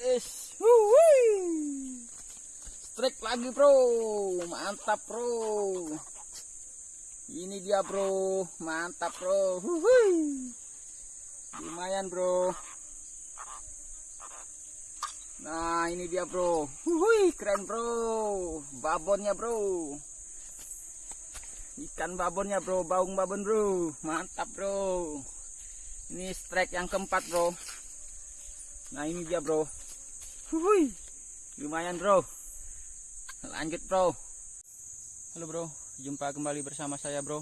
es Wuhui. strike lagi bro. Mantap bro. Ini dia bro. Mantap bro. Wuhui. lumayan bro. Nah ini dia bro. Wuhui, keren bro. Babonnya bro. Ikan babonnya bro. Baung babon bro. Mantap bro. Ini strike yang keempat bro. Nah ini dia bro Wuhui. lumayan bro. Lanjut bro. Halo bro. Jumpa kembali bersama saya bro.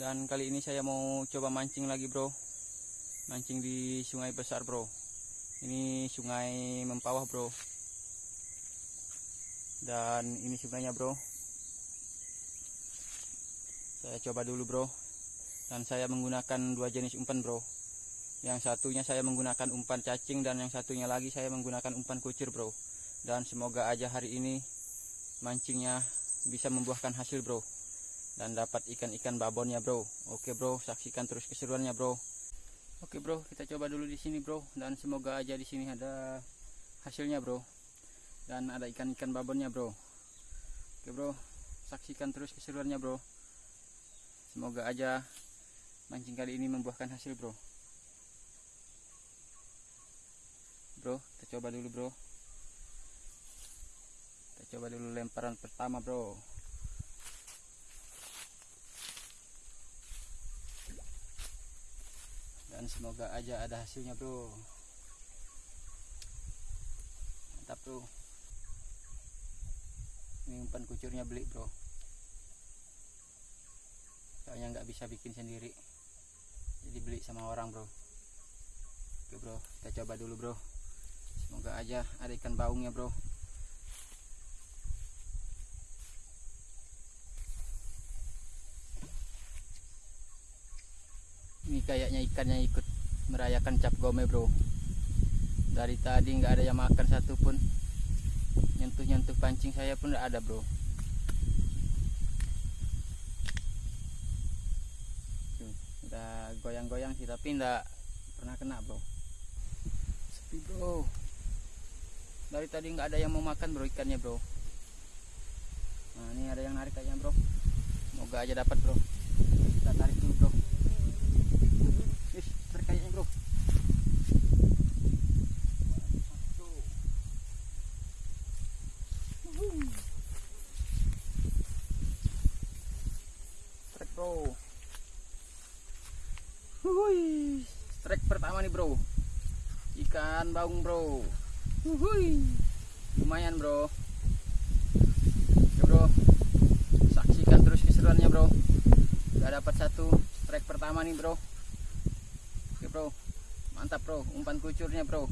Dan kali ini saya mau coba mancing lagi bro. Mancing di sungai besar bro. Ini sungai mempawah bro. Dan ini sungainya bro. Saya coba dulu bro. Dan saya menggunakan dua jenis umpan bro yang satunya saya menggunakan umpan cacing dan yang satunya lagi saya menggunakan umpan kucir bro. Dan semoga aja hari ini mancingnya bisa membuahkan hasil bro. Dan dapat ikan-ikan babonnya bro. Oke bro saksikan terus keseruannya bro. Oke bro kita coba dulu di sini bro. Dan semoga aja di sini ada hasilnya bro. Dan ada ikan-ikan babonnya bro. Oke bro saksikan terus keseruannya bro. Semoga aja mancing kali ini membuahkan hasil bro bro. Kita coba dulu bro. Kita coba dulu lemparan pertama bro. Dan semoga aja ada hasilnya bro. Mantap bro. Ini umpan kucurnya beli bro. Soalnya nggak bisa bikin sendiri. Jadi beli sama orang bro. Oke bro. Kita coba dulu bro semoga aja ada ikan baungnya bro. Ini kayaknya ikannya ikut merayakan cap gome bro. Dari tadi nggak ada yang makan satupun. Nyentuh-nyentuh pancing saya pun nggak ada bro. Goyang-goyang sih tapi nggak pernah kena bro. Sepi bro dari tadi nggak ada yang mau makan bro ikannya bro. Nah ini ada yang narik kayaknya bro. Semoga aja dapat bro. Kita tarik dulu bro. Bro. Tarik bro. Strike pertama nih bro. Ikan baung bro Wuhui. lumayan bro. Oke bro. Saksikan terus keseruannya bro. Udah dapat satu strike pertama nih bro. Oke bro. Mantap bro. Umpan kucurnya bro.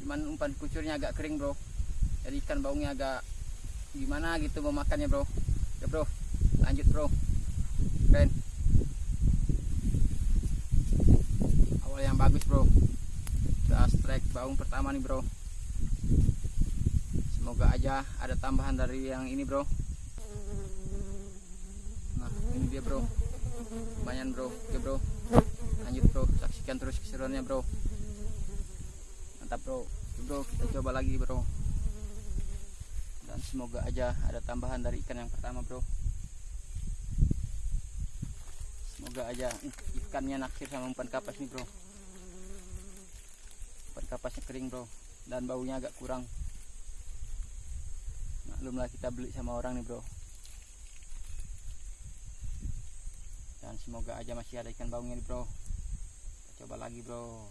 Cuman umpan kucurnya agak kering bro. Jadi ikan baungnya agak gimana gitu mau makannya bro. Oke bro. Lanjut bro. Keren. Awal yang bagus bro. Udah strike baung pertama nih bro semoga aja ada tambahan dari yang ini bro. Nah ini dia bro. Lumayan bro. Oke bro. Lanjut bro. Saksikan terus keseruannya bro. Mantap bro. Oke bro. Kita coba lagi bro. Dan semoga aja ada tambahan dari ikan yang pertama bro. Semoga aja ikannya naksir sama umpan kapas nih bro. Umpan kapasnya kering bro dan baunya agak kurang. Maklumlah kita beli sama orang nih bro. Dan semoga aja masih ada ikan baungnya nih bro. Kita coba lagi bro.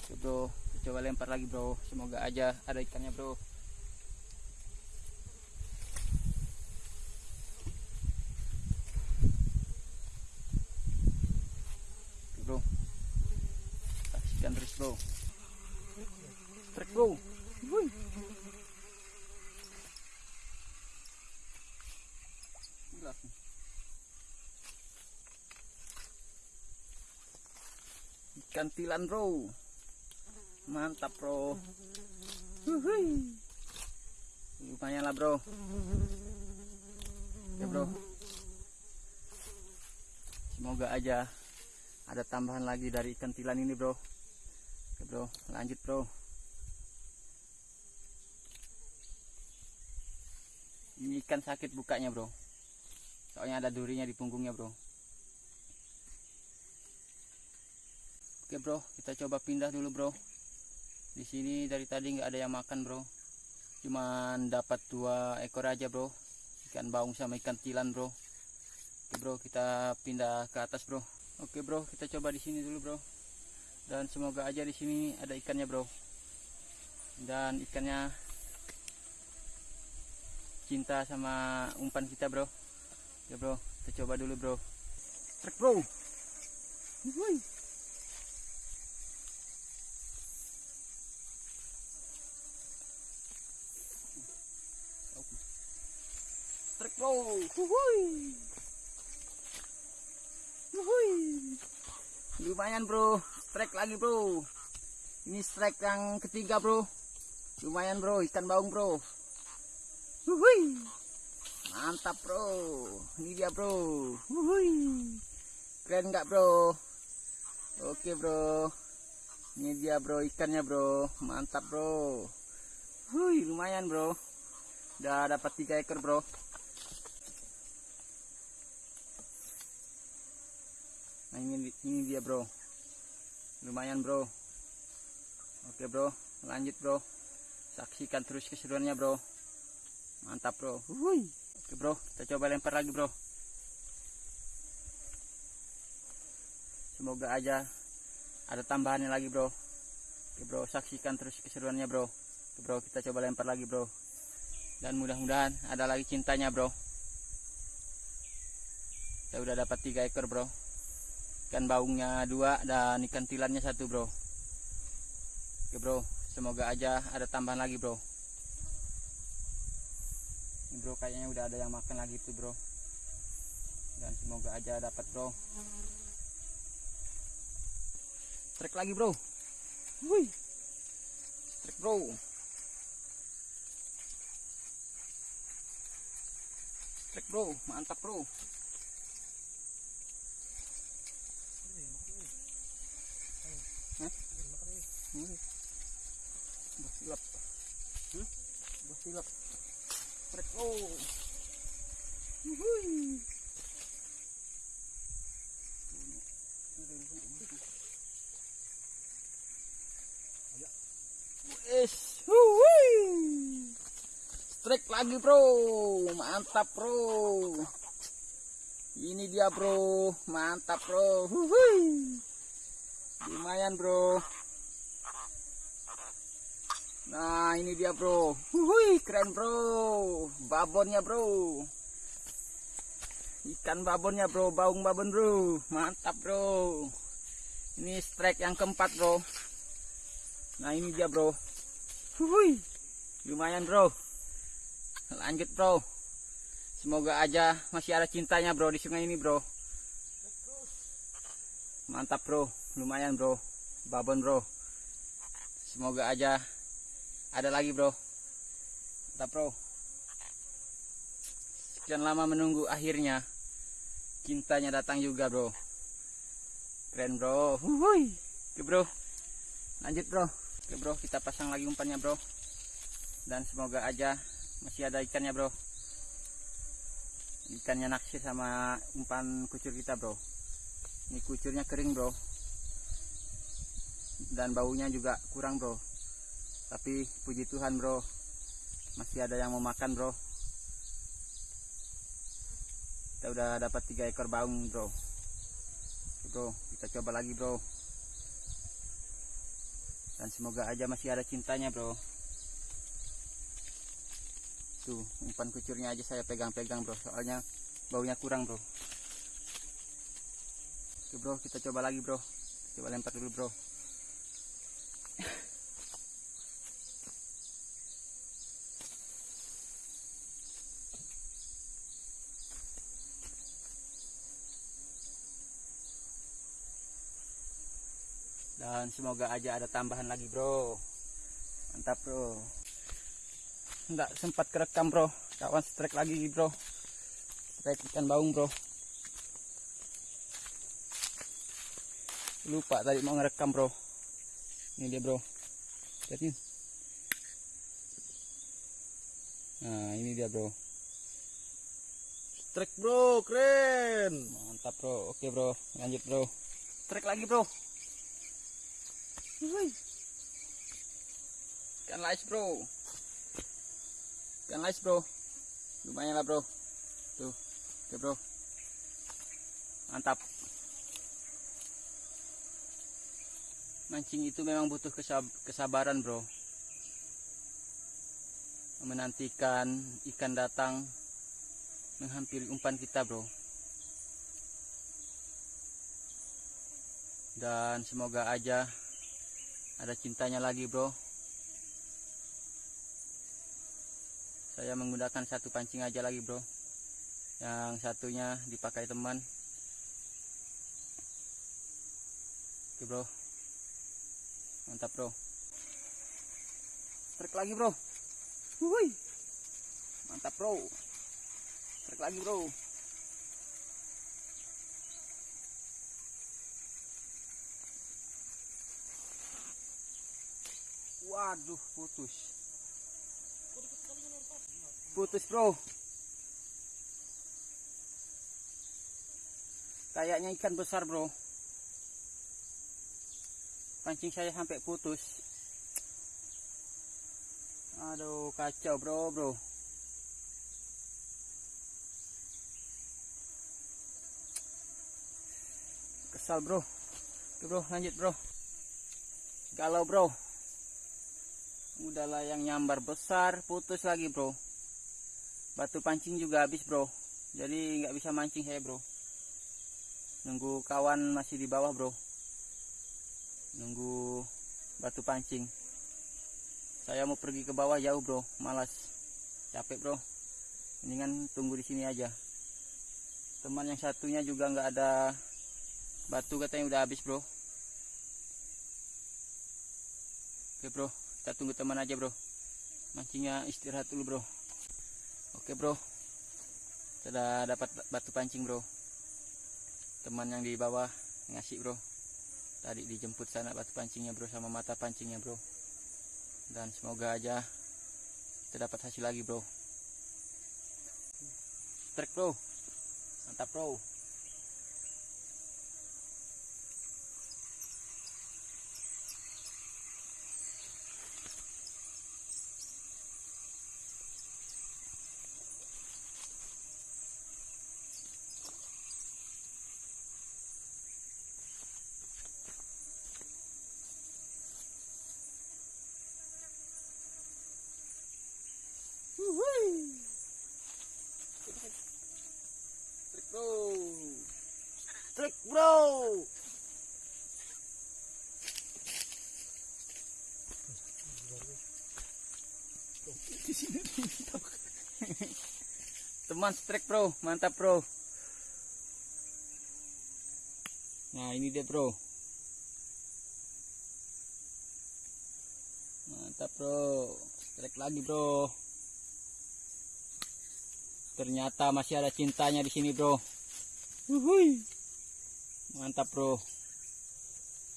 Oke bro. Kita coba lempar lagi bro. Semoga aja ada ikannya bro Oke, bro saksikan terus bro Wuih. Gila. ikan tilan bro. Mantap bro. Wuhui. lumayan lah bro. Oke bro. Semoga aja ada tambahan lagi dari ikan tilan ini bro. Oke bro. Lanjut bro ini ikan sakit bukanya bro. Soalnya ada durinya di punggungnya bro. Oke bro. Kita coba pindah dulu bro. Di sini dari tadi nggak ada yang makan bro. Cuman dapat dua ekor aja bro. Ikan baung sama ikan tilan bro. Oke bro. Kita pindah ke atas bro. Oke bro, kita coba di sini dulu bro. Dan semoga aja di sini ada ikannya bro. Dan ikannya cinta sama umpan kita bro. Ya bro, kita coba dulu bro. Trek bro. Wuih. Trek bro. Wuih. Wuhui. Lumayan bro, strike lagi bro. Ini strike yang ketiga bro. Lumayan bro, ikan baung bro. Wuhui. Mantap bro. Ini dia bro. Wuhui. Keren nggak bro? Oke bro. Ini dia bro ikannya bro. Mantap bro. Wuih, lumayan bro. Udah dapat tiga ekor bro. Nah ini, ini dia bro Lumayan bro Oke bro lanjut bro Saksikan terus keseruannya bro Mantap bro. Hui. Oke bro. Kita coba lempar lagi bro. Semoga aja ada tambahannya lagi bro. Oke bro. Saksikan terus keseruannya bro. Oke bro. Kita coba lempar lagi bro. Dan mudah-mudahan ada lagi cintanya bro. Kita udah dapat tiga ekor bro. Ikan baungnya dua dan ikan tilannya satu bro. Oke bro. Semoga aja ada tambahan lagi bro ini bro kayaknya udah ada yang makan lagi tuh bro dan semoga aja dapat bro trek lagi bro Wih. trek bro trek bro mantap bro Hmm. Basilap. Hmm? Basilap. Trek. Wuhui. Strike lagi, Bro. Mantap, Bro. Ini dia, Bro. Mantap, Bro. Wuhui. Lumayan, Bro. Nah ini dia bro. Wuih, keren bro. Babonnya bro. Ikan babonnya bro. Baung babon bro. Mantap bro. Ini strike yang keempat bro. Nah ini dia bro. Wuih, Lumayan bro. Lanjut bro. Semoga aja masih ada cintanya bro di sungai ini bro. Mantap bro. Lumayan bro. Babon bro. Semoga aja ada lagi bro. Mantap bro. Sekian lama menunggu akhirnya. Cintanya datang juga bro. Keren bro. Wuhui. oke bro. Lanjut bro. Oke bro. Kita pasang lagi umpannya bro. Dan semoga aja masih ada ikannya bro. Ikannya naksir sama umpan kucur kita bro. Ini kucurnya kering bro. Dan baunya juga kurang bro tapi puji Tuhan bro. Masih ada yang mau makan bro. Kita udah dapat tiga ekor baung bro. Bro kita coba lagi bro. Dan semoga aja masih ada cintanya bro. Tuh umpan kucurnya aja saya pegang-pegang bro. Soalnya baunya kurang bro. Oke bro kita coba lagi bro. Coba lempar dulu bro dan semoga aja ada tambahan lagi bro. Mantap bro. Enggak sempat kerekam bro. Kawan strike lagi bro. Strike ikan baung bro. Lupa tadi mau ngerekam bro. Ini dia bro. Lihat nih. Nah ini dia bro. Trek bro, keren. mantap bro. Oke bro. Lanjut bro. Trek lagi bro. Ikan lais bro. Ikan lais bro. Lumayan lah bro. Tuh oke bro. Mantap. Mancing itu memang butuh kesab- kesabaran bro. Menantikan ikan datang menghampiri umpan kita bro. Dan semoga aja ada cintanya lagi bro. Saya menggunakan satu pancing aja lagi bro. Yang satunya dipakai teman. Oke bro. Mantap bro. Trek lagi bro. Wuih. mantap bro. Trek lagi bro waduh putus. Putus bro. Kayaknya ikan besar bro. Pancing saya sampai putus. Aduh kacau bro bro. Kesal bro. Oke bro lanjut bro. Galau bro udahlah yang nyambar besar putus lagi bro. Batu pancing juga habis bro. Jadi nggak bisa mancing saya bro. Nunggu kawan masih di bawah bro. Nunggu batu pancing. Saya mau pergi ke bawah jauh bro. Malas. Capek bro. Mendingan tunggu di sini aja. Teman yang satunya juga nggak ada batu katanya udah habis bro. Oke bro kita tunggu teman aja bro. Mancingnya istirahat dulu bro. Oke bro. Sudah dapat batu pancing bro. Teman yang di bawah ngasih bro. Tadi dijemput sana batu pancingnya bro sama mata pancingnya bro. Dan semoga aja kita dapat hasil lagi bro. Trek bro. Mantap bro trek bro Trek bro. teman strike bro. Mantap bro. Nah ini dia bro. Mantap bro. Strike lagi bro. Ternyata masih ada cintanya di sini bro. Wuhui. Mantap bro.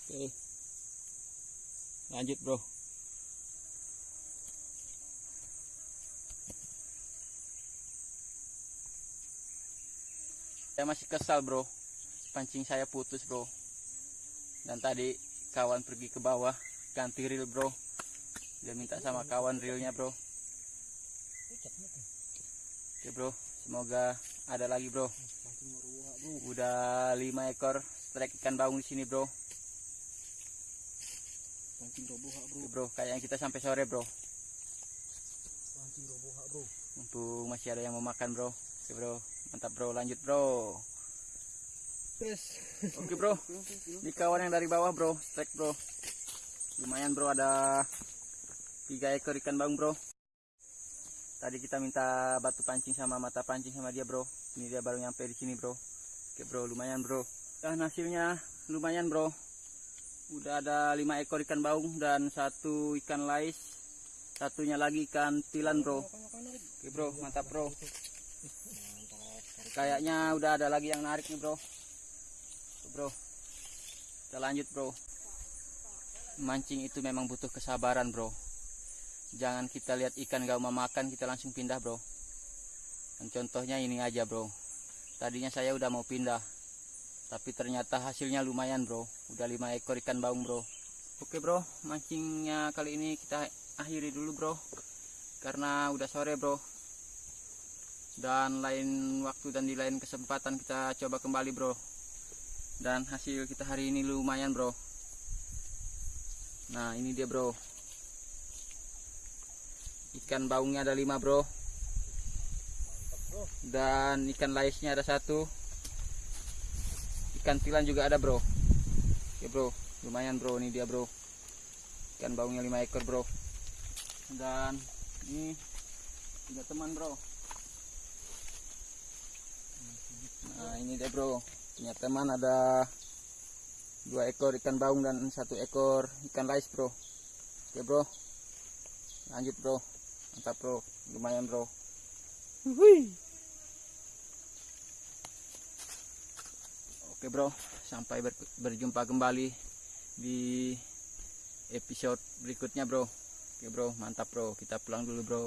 Oke. Lanjut bro. Saya masih kesal bro. Pancing saya putus bro. Dan tadi kawan pergi ke bawah ganti reel bro. Dia minta sama kawan reelnya bro. Oke bro. Semoga ada lagi bro udah lima ekor strike ikan baung di sini bro Pancing roboha bro. Bro kayaknya kita sampai sore bro Pancing roboha bro. mumpung masih ada yang mau makan bro oke bro mantap bro lanjut bro Yes. oke bro Ini kawan yang dari bawah bro, strike bro. Lumayan bro ada tiga ekor ikan baung bro. Tadi kita minta batu pancing sama mata pancing sama dia bro. Ini dia baru nyampe di sini bro. Oke bro, lumayan bro. Dan hasilnya lumayan bro. Udah ada lima ekor ikan baung dan satu ikan lais. Satunya lagi ikan tilan bro. Oke bro, mantap bro. Kayaknya udah ada lagi yang narik nih bro. Bro. kita lanjut bro mancing itu memang butuh kesabaran bro jangan kita lihat ikan gak mau makan kita langsung pindah bro dan contohnya ini aja bro tadinya saya udah mau pindah tapi ternyata hasilnya lumayan bro. Udah lima ekor ikan baung bro. Oke bro. Mancingnya kali ini kita akhiri dulu bro. Karena udah sore bro. Dan lain waktu dan di lain kesempatan kita coba kembali bro. Dan hasil kita hari ini lumayan bro. Nah ini dia bro. Ikan baungnya ada lima bro dan ikan laisnya ada satu. Ikan tilan juga ada bro. Oke bro. Lumayan bro ini dia bro. Ikan baungnya lima ekor bro. Dan ini tiga teman bro. Nah ini dia bro. Punya teman ada dua ekor ikan baung dan satu ekor ikan lais bro. Oke bro. Lanjut bro. Mantap bro. Lumayan bro. Wih. Oke bro. Sampai ber- berjumpa kembali di episode berikutnya bro. Oke bro. Mantap bro. Kita pulang dulu bro